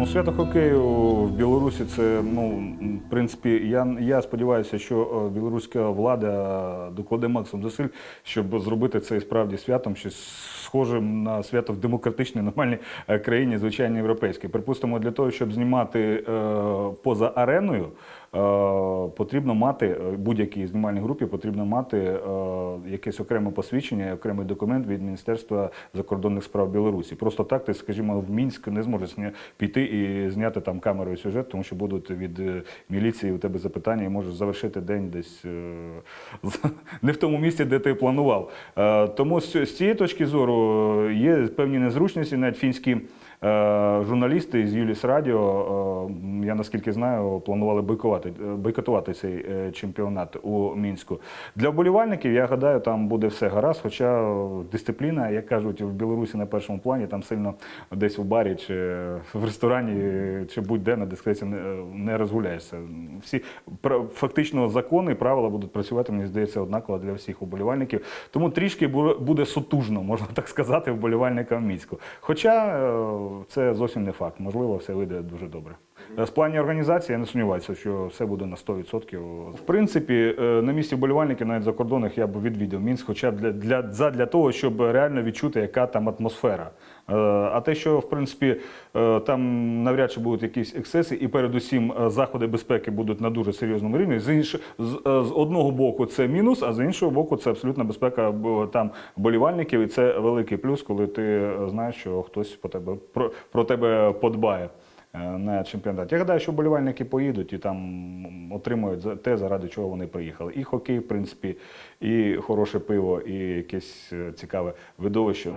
Ну, свято хокею в Білорусі це, ну, в принципі, я, я сподіваюся, що е, білоруська влада докладе максимум зусиль, щоб зробити це справді святом, щось схожим на свято в демократичній, нормальній е, країні, звичайно, європейській. Припустимо, для того, щоб знімати е, поза ареною, потрібно мати е, будь-якій знімальній групі потрібно мати е, якесь окреме посвідчення, окремий документ від Міністерства закордонних справ Білорусі. Просто так ти, скажімо, в Мінськ не зможеш піти і зняти там камерою сюжет, тому що будуть від е, міліції у тебе запитання, і можеш завершити день десь е, не в тому місці, де ти планував. Е, Тому з цієї точки зору е, є певні незручності, навіть фінські. Е, Журналісти з Юліс Радіо, е, я наскільки знаю, планували бойкотувати, е, бойкотувати цей е, чемпіонат у Мінську. Для вболівальників, я гадаю, там буде все гаразд. Хоча дисципліна, як кажуть, в Білорусі на першому плані, там сильно десь у барі чи в ресторані, чи будь-де на дискреції не, розгуляєшся. Всі фактично закони правила будуть працювати, мені здається, однаково для всіх уболівальників. Тому трішки бу- буде сутужно, можна так сказати, вболівальникам Мінську. Хоча е, це зовсім не факт. Можливо, все вийде дуже добре. Е, З плані організації я не сумніваюся, що все буде на 100%. В принципі, е, на місці вболівальників навіть закордонних я б відвідав Мінськ, хоча б для, для, задля того, щоб реально відчути, яка там атмосфера. Е, А те, що в принципі е, там навряд чи будуть якісь ексцеси, і передусім е, заходи безпеки будуть на дуже серйозному рівні. З інш... з, е, одного боку це мінус, а з іншого боку, це абсолютна безпека там болівальників, і це великий плюс, коли ти е, знаєш, що хтось по тебе про, про тебе подбає. Е, На чемпіонат. Я гадаю, що болівальники поїдуть і там отримують те, заради чого вони приїхали. І хокей, в принципі, і хороше пиво, і якесь е, цікаве видовище.